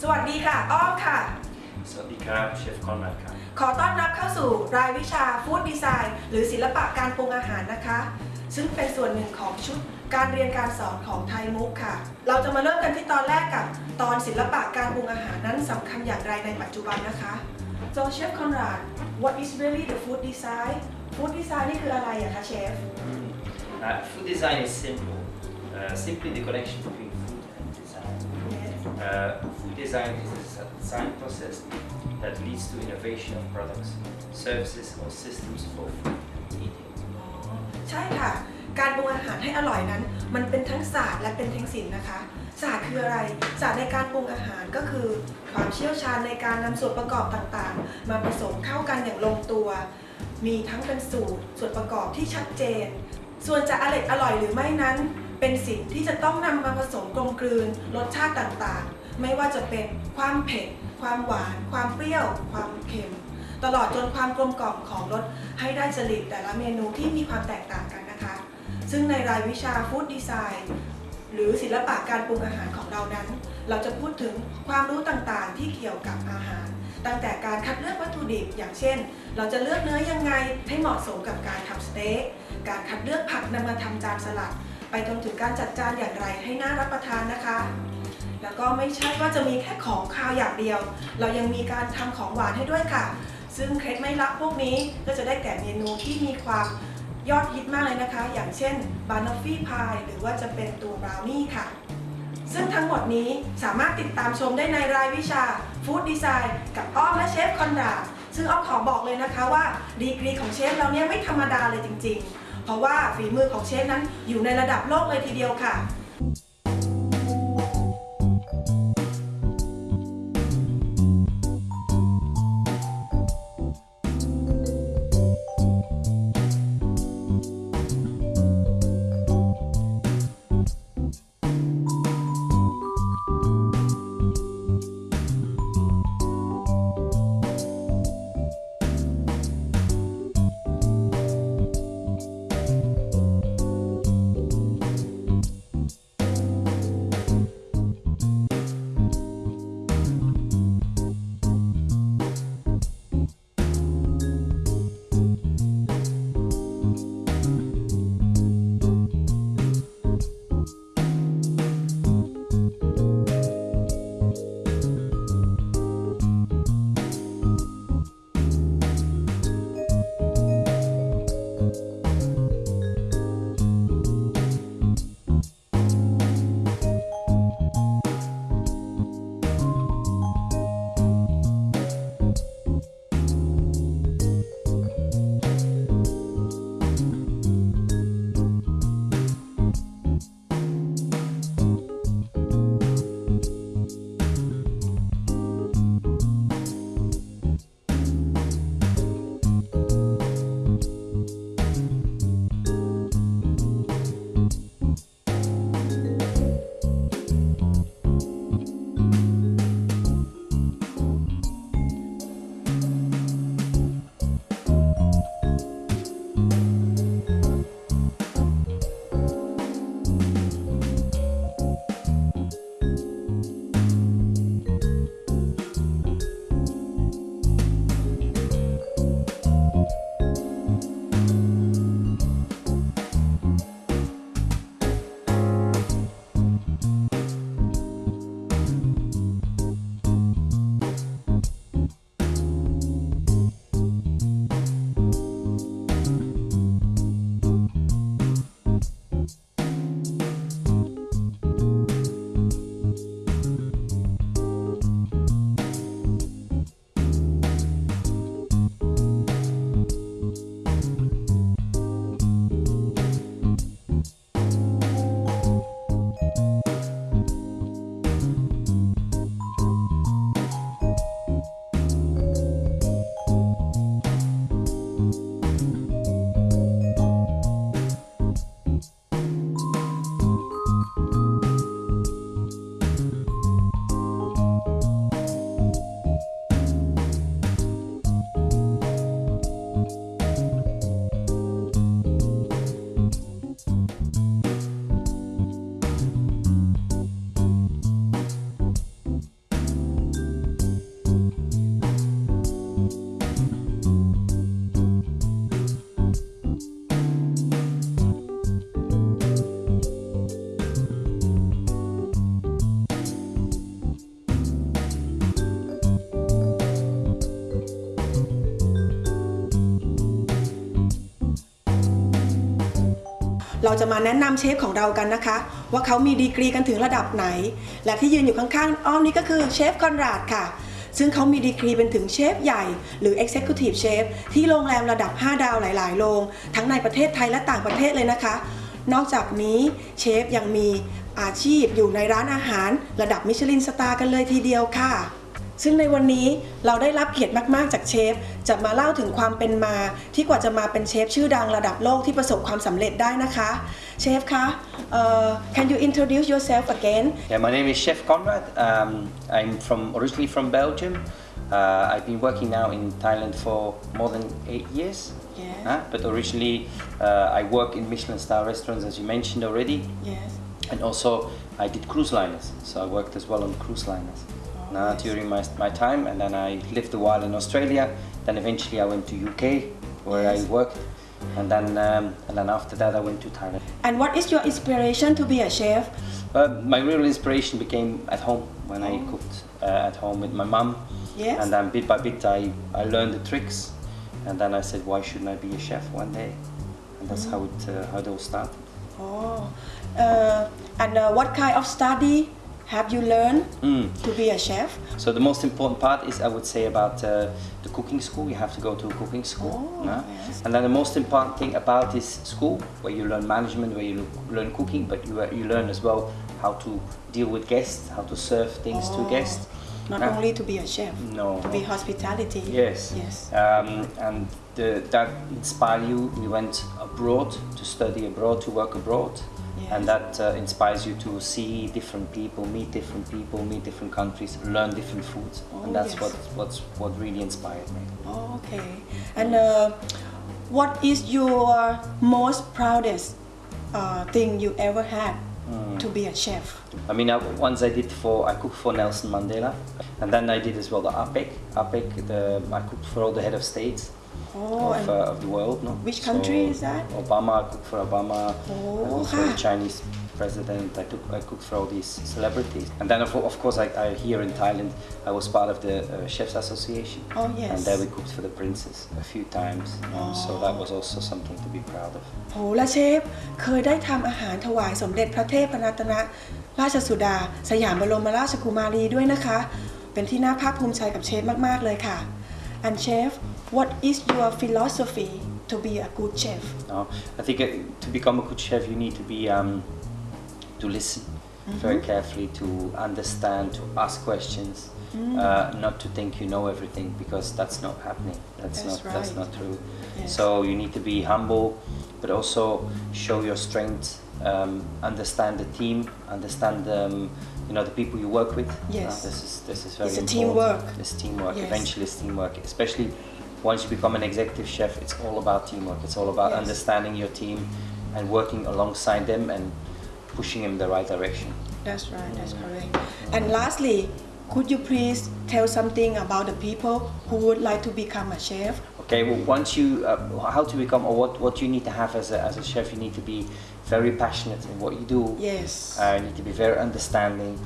สวัสดีค่ะ อ้อมค่ะ สวัสดีครับ เชฟคอนแรดครับ ขอต้อนรับเข้าสู่รายวิชาฟู้ดดีไซน์หรือศิลปะการปรุงอาหารนะคะ ซึ่งเป็นส่วนหนึ่งของชุดการเรียนการสอนของไทยมุกค่ะ เราจะมาเริ่มกันที่ตอนแรกกับ ตอนศิลปะการปรุงอาหารนั้นสำคัญอย่างไรในปัจจุบันนะคะ So Chef Conrad what is really the food design food design นี่คืออะไรอะคะเชฟ Uh, food design is simple, uh, simply the connection between food and design. Uh, food design is a design process that leads to innovation of products, services, or systems for food and eating. ใช่ค่ะ การปรุงอาหารให้อร่อยนั้น มันเป็นทั้งศาสตร์และเป็นทั้งศิลป์นะคะ ศาสตร์คืออะไร ศาสตร์ในการปรุงอาหารก็คือ ความเชี่ยวชาญในการนำส่วนประกอบต่างๆ มาผสมเข้ากันอย่างลงตัว มีทั้งเป็นสูตร ส่วนประกอบที่ชัดเจน ส่วนจะอร่อยอร่อยหรือไม่นั้น เป็นสิ่งที่จะต้องนำมาผสมกลมกลืน รสชาติต่างๆ ไม่ว่าจะเป็นความเผ็ด ความหวาน ความเปรี้ยว ความเค็ม ตลอดจนความกลมกล่อมของรสให้ได้จริตแต่ละเมนูที่มีความแตกต่างกันนะคะ ซึ่งในรายวิชาฟู้ดดีไซน์หรือศิลปะการปรุงอาหารของเรานั้น เราจะพูดถึงความรู้ต่างๆ ที่เกี่ยวกับอาหาร ตั้งแต่การคัดเลือกวัตถุดิบอย่างเช่น เราจะเลือกเนื้อยังไงให้เหมาะสมกับการทำสเต๊กการคัดเลือกผักนำมาทำจานสลัด ไปจนถึงการจัดจานอย่างไรให้น่ารับประทานนะคะ แล้วก็ไม่ใช่ว่าจะมีแค่ของคาวอย่างเดียว เรายังมีการทำของหวานให้ด้วยค่ะ ซึ่งเคล็ดไม่ลับพวกนี้ก็จะได้แก่เมนูที่มีความยอดฮิตมากเลยนะคะ อย่างเช่นบานอฟฟี่พายหรือว่าจะเป็นตัวบราวนี่ค่ะ ซึ่งทั้งหมดนี้สามารถติดตามชมได้ในรายวิชาฟู้ดดีไซน์กับอ้อมและเชฟคอนราดซึ่งอ้อมขอบอกเลยนะคะว่าดีกรีของเชฟเราเนี่ยไม่ธรรมดาเลยจริง ๆ เพราะว่าฝีมือของเชฟนั้นอยู่ในระดับโลกเลยทีเดียวค่ะ เราจะมาแนะนำเชฟของเรากันนะคะ ว่าเขามีดีกรีกันถึงระดับไหน และที่ยืนอยู่ข้างๆอ้อมนี่ก็คือเชฟคอนราดค่ะ ซึ่งเขามีดีกรีเป็นถึงเชฟใหญ่หรือ Executive Chef ที่โรงแรมระดับ 5 ดาวหลายๆ โรงทั้งในประเทศไทยและต่างประเทศเลยนะคะ นอกจากนี้เชฟยังมีอาชีพอยู่ในร้านอาหารระดับมิชลินสตาร์กันเลยทีเดียวค่ะ ซึ่งในวันนี้เราได้รับเกียรติมากๆจากเชฟ จะมาเล่าถึงความเป็นมา ที่กว่าจะมาเป็นเชฟชื่อดังระดับโลกที่ประสบความสำเร็จได้นะคะเชฟคะเอ่อ can you introduce yourself again Yeah, my name is Chef Conrad. Um, I'm from originally from Belgium. Uh, I've been working now in Thailand for more than eight years. Yes. Uh, but originally, uh, I work in Michelin star restaurants, as you mentioned already, yes and also I did cruise liners. So I worked as well on cruise liners. Yes. during my, my time, and then I lived a while in Australia. Then eventually I went to UK, where Yes. I worked, and then um, and then after that I went to Thailand. and what is your inspiration to be a chef Uh, my real inspiration became at home when I Oh. cooked uh, at home with my mum. Yes. And then bit by bit I, I learned the tricks. And then I said, why shouldn't I be a chef one day? And that's how it uh, how it all started. oh uh, and uh, what kind of study have you learned Mm. to be a chef So the most important part is I would say about uh, the cooking school. You have to go to a cooking school. Oh, no? yes. And then the most important thing about this school, where you learn management, where you learn cooking, but you, uh, you learn as well how to deal with guests, how to serve things Oh. to guests. Not Yeah. only to be a chef No. to be hospitality Yes. yes Um, and the, that inspired you. You went abroad to study abroad, to work abroad, Yes. and that uh, inspires you to see different people, meet different people, meet different countries, learn different foods, Oh, and that's yes. what what's what really inspired me. Oh, okay. And uh, what is your most proudest uh, thing you ever had Hmm. to be a chef? I mean, I, once I did for I cooked for Nelson Mandela, and then I did as well the APEC. APEC, the I cooked for all the head of states. Oh, of, uh, of the world. No? which country So, is that? Obama, I cooked for Obama. Oh, I cooked for the Chinese president. I, took, I cooked for all these celebrities. And then, of, of course, I, I, here in Thailand, I was part of the uh, Chefs Association. Oh, yes. And there we cooked for the princess a few times. Um, So that was also something to be proud of. โหและเชฟเคยได้ทำอาหารถวายสมเด็จพระเทพรัตนราชสุดา สยามบรมราชกุมารีด้วยนะคะ เป็นที่น่าภาคภูมิใจกับเชฟมากๆเลยค่ะ and chef what is your philosophy to be a good chef No, I think uh, to become a good chef, you need to be um, to listen very carefully, to understand, to ask questions, uh, not to think you know everything because that's not happening. That's, That's not that's not true. Yes. So you need to be humble, but also show your strength. Um, understand the team, understand um, you know the people you work with. Yes. Uh, this is this is very It's a important. teamwork. It's teamwork. Yes. Eventually, it's teamwork. Especially once you become an executive chef, it's all about teamwork. It's all about Yes. understanding your team and working alongside them and pushing them in the right direction. That's right, that's correct. And lastly, could you please tell something about the people who would like to become a chef? Okay, well, once you, uh, how to become, or what, what you need to have as a, as a chef, you need to be very passionate in what you do. Yes. Uh, you need to be very understanding.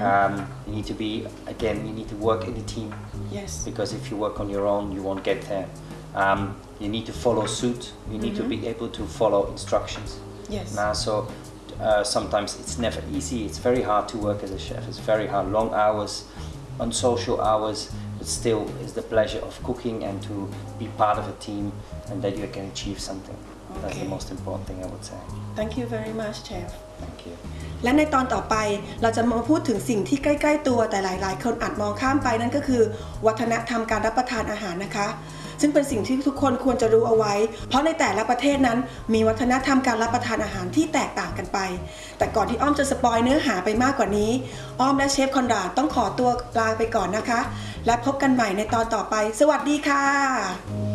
Um, you need to be, again, you need to work in a team yes. because if you work on your own, you won't get there. Um, you need to follow suit. You need to be able to follow instructions. Yes. Now, so uh, sometimes it's never easy. It's very hard to work as a chef. It's very hard, long hours, unsocial hours, but still, it's the pleasure of cooking and to be part of a team and that you can achieve something. That's the Okay. most important thing I would say. Thank you very much, chef. Thank you. และในตอนต่อไปเราจะมาพูดถึงสิ่งที่ใกล้ ๆ ตัวแต่หลาย ๆ คนอาจมองข้ามไปนั่นก็คือ วัฒนธรรมการรับประทานอาหารนะคะ ซึ่งเป็นสิ่งที่ทุกคนควรจะรู้เอาไว้ เพราะในแต่ละประเทศนั้นมีวัฒนธรรมการรับประทานอาหารที่แตกต่างกันไป แต่ก่อนที่อ้อมจะสปอยเนื้อหาไปมากกว่านี้ อ้อมและเชฟคอนราดต้องขอตัวลาไปก่อนนะคะ และพบกันใหม่ในตอนต่อไป สวัสดีค่ะ